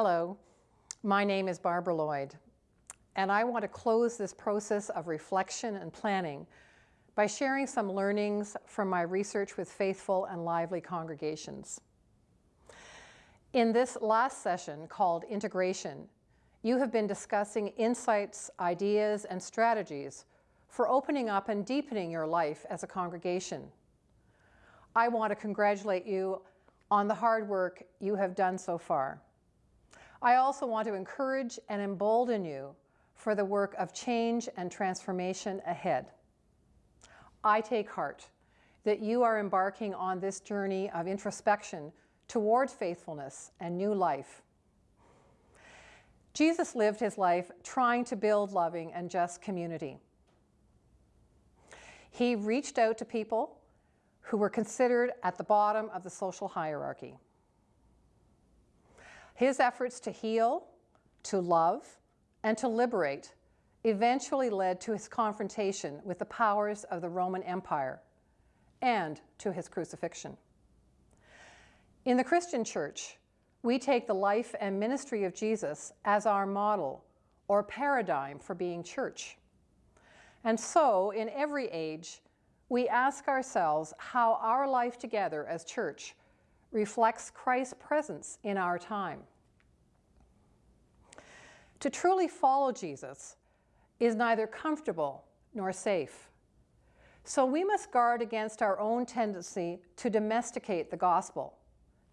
Hello, my name is Barbara Lloyd, and I want to close this process of reflection and planning by sharing some learnings from my research with faithful and lively congregations. In this last session called Integration, you have been discussing insights, ideas, and strategies for opening up and deepening your life as a congregation. I want to congratulate you on the hard work you have done so far. I also want to encourage and embolden you for the work of change and transformation ahead. I take heart that you are embarking on this journey of introspection toward faithfulness and new life. Jesus lived his life trying to build loving and just community. He reached out to people who were considered at the bottom of the social hierarchy. His efforts to heal, to love, and to liberate eventually led to his confrontation with the powers of the Roman Empire and to his crucifixion. In the Christian church, we take the life and ministry of Jesus as our model or paradigm for being church. And so, in every age, we ask ourselves how our life together as church reflects Christ's presence in our time. To truly follow Jesus is neither comfortable nor safe. So we must guard against our own tendency to domesticate the gospel,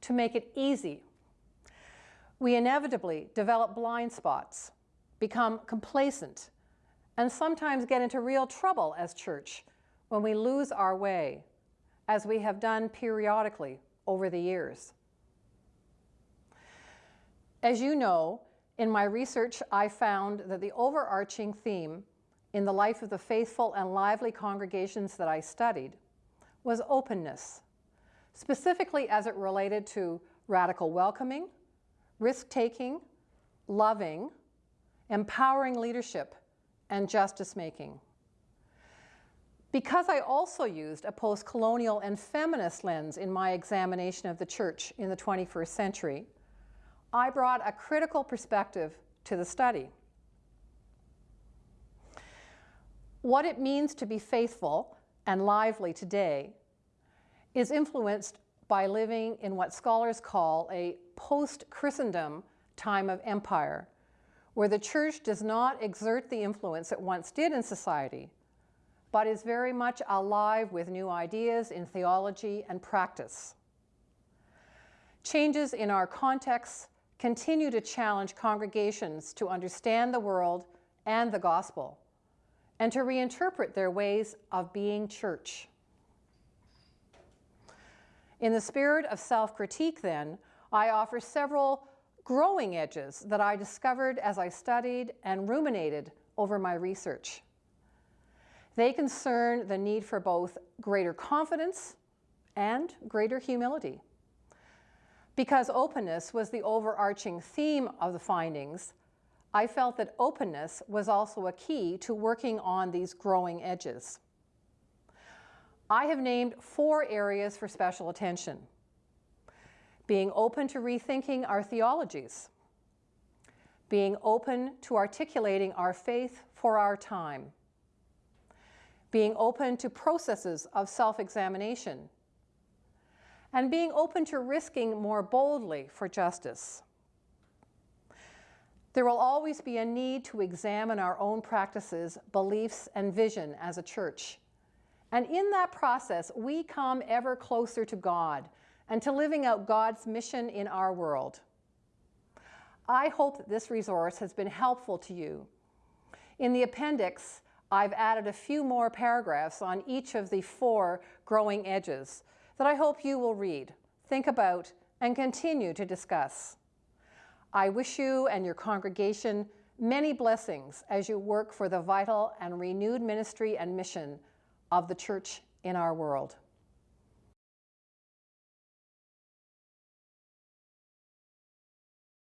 to make it easy. We inevitably develop blind spots, become complacent, and sometimes get into real trouble as church when we lose our way, as we have done periodically over the years. As you know, in my research, I found that the overarching theme in the life of the faithful and lively congregations that I studied was openness, specifically as it related to radical welcoming, risk-taking, loving, empowering leadership, and justice-making. Because I also used a post-colonial and feminist lens in my examination of the church in the 21st century, I brought a critical perspective to the study. What it means to be faithful and lively today is influenced by living in what scholars call a post-Christendom time of empire, where the church does not exert the influence it once did in society, but is very much alive with new ideas in theology and practice. Changes in our contexts continue to challenge congregations to understand the world and the gospel, and to reinterpret their ways of being church. In the spirit of self-critique, then, I offer several growing edges that I discovered as I studied and ruminated over my research. They concern the need for both greater confidence and greater humility. Because openness was the overarching theme of the findings, I felt that openness was also a key to working on these growing edges. I have named four areas for special attention. Being open to rethinking our theologies, being open to articulating our faith for our time, being open to processes of self-examination, and being open to risking more boldly for justice. There will always be a need to examine our own practices, beliefs, and vision as a church. And in that process, we come ever closer to God and to living out God's mission in our world. I hope that this resource has been helpful to you. In the appendix, I've added a few more paragraphs on each of the four growing edges that I hope you will read, think about, and continue to discuss. I wish you and your congregation many blessings as you work for the vital and renewed ministry and mission of the church in our world.